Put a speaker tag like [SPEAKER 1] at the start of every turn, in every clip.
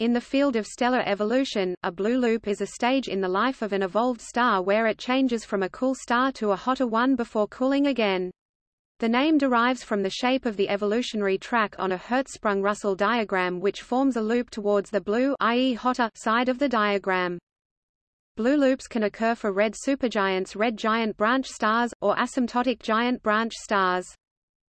[SPEAKER 1] In the field of stellar evolution, a blue loop is a stage in the life of an evolved star where it changes from a cool star to a hotter one before cooling again. The name derives from the shape of the evolutionary track on a Hertzsprung-Russell diagram which forms a loop towards the blue i.e. hotter side of the diagram. Blue loops can occur for red supergiants red giant branch stars, or asymptotic giant branch stars.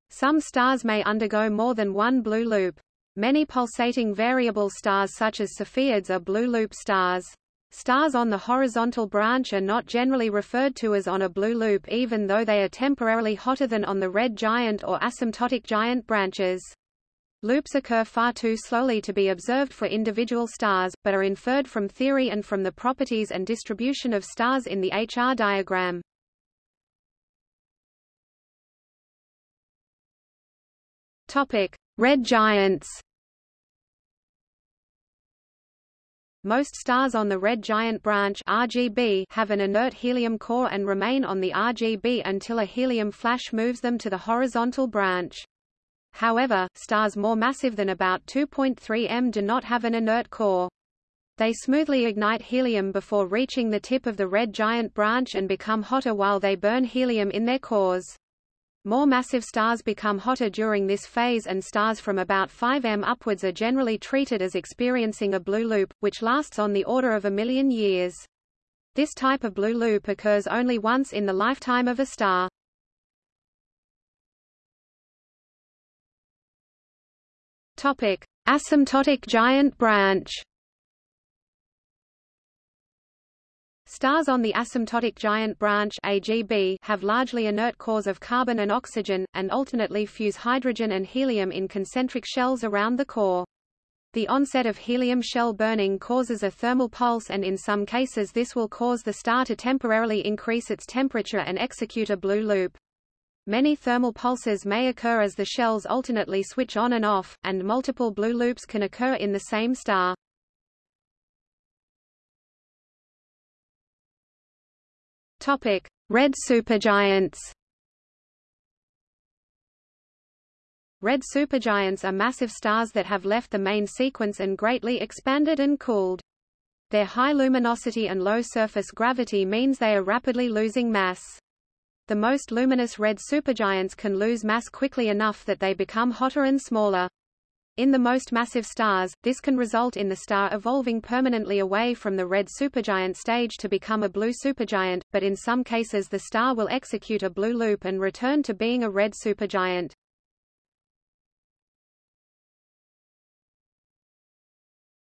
[SPEAKER 1] Some stars may undergo more than one blue loop. Many pulsating variable stars such as Cepheids are blue loop stars. Stars on the horizontal branch are not generally referred to as on a blue loop even though they are temporarily hotter than on the red giant or asymptotic giant branches. Loops occur far too slowly to be observed for individual stars, but are inferred from theory and from the properties and distribution of stars in the HR diagram. Topic: Red giants. Most stars on the red giant branch RGB have an inert helium core and remain on the RGB until a helium flash moves them to the horizontal branch. However, stars more massive than about 2.3 m do not have an inert core. They smoothly ignite helium before reaching the tip of the red giant branch and become hotter while they burn helium in their cores. More massive stars become hotter during this phase and stars from about 5 m upwards are generally treated as experiencing a blue loop, which lasts on the order of a million years. This type of blue loop occurs only once in the lifetime of a star. Topic: Asymptotic giant branch. Stars on the asymptotic giant branch AGB have largely inert cores of carbon and oxygen, and alternately fuse hydrogen and helium in concentric shells around the core. The onset of helium shell burning causes a thermal pulse and in some cases this will cause the star to temporarily increase its temperature and execute a blue loop. Many thermal pulses may occur as the shells alternately switch on and off, and multiple blue loops can occur in the same star. Topic: Red supergiants. Red supergiants are massive stars that have left the main sequence and greatly expanded and cooled. Their high luminosity and low surface gravity means they are rapidly losing mass. The most luminous red supergiants can lose mass quickly enough that they become hotter and smaller. In the most massive stars, this can result in the star evolving permanently away from the red supergiant stage to become a blue supergiant, but in some cases the star will execute a blue loop and return to being a red supergiant.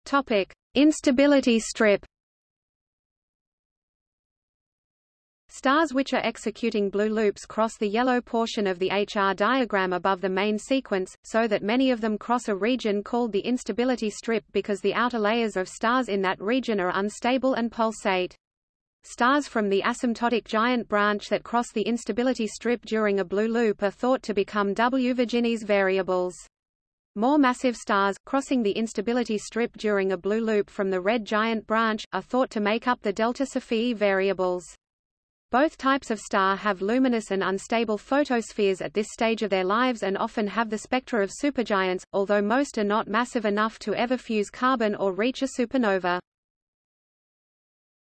[SPEAKER 1] Topic: Instability strip Stars which are executing blue loops cross the yellow portion of the HR diagram above the main sequence, so that many of them cross a region called the instability strip because the outer layers of stars in that region are unstable and pulsate. Stars from the asymptotic giant branch that cross the instability strip during a blue loop are thought to become W Virginis variables. More massive stars, crossing the instability strip during a blue loop from the red giant branch, are thought to make up the delta Cephei variables. Both types of star have luminous and unstable photospheres at this stage of their lives and often have the spectra of supergiants, although most are not massive enough to ever fuse carbon or reach a supernova.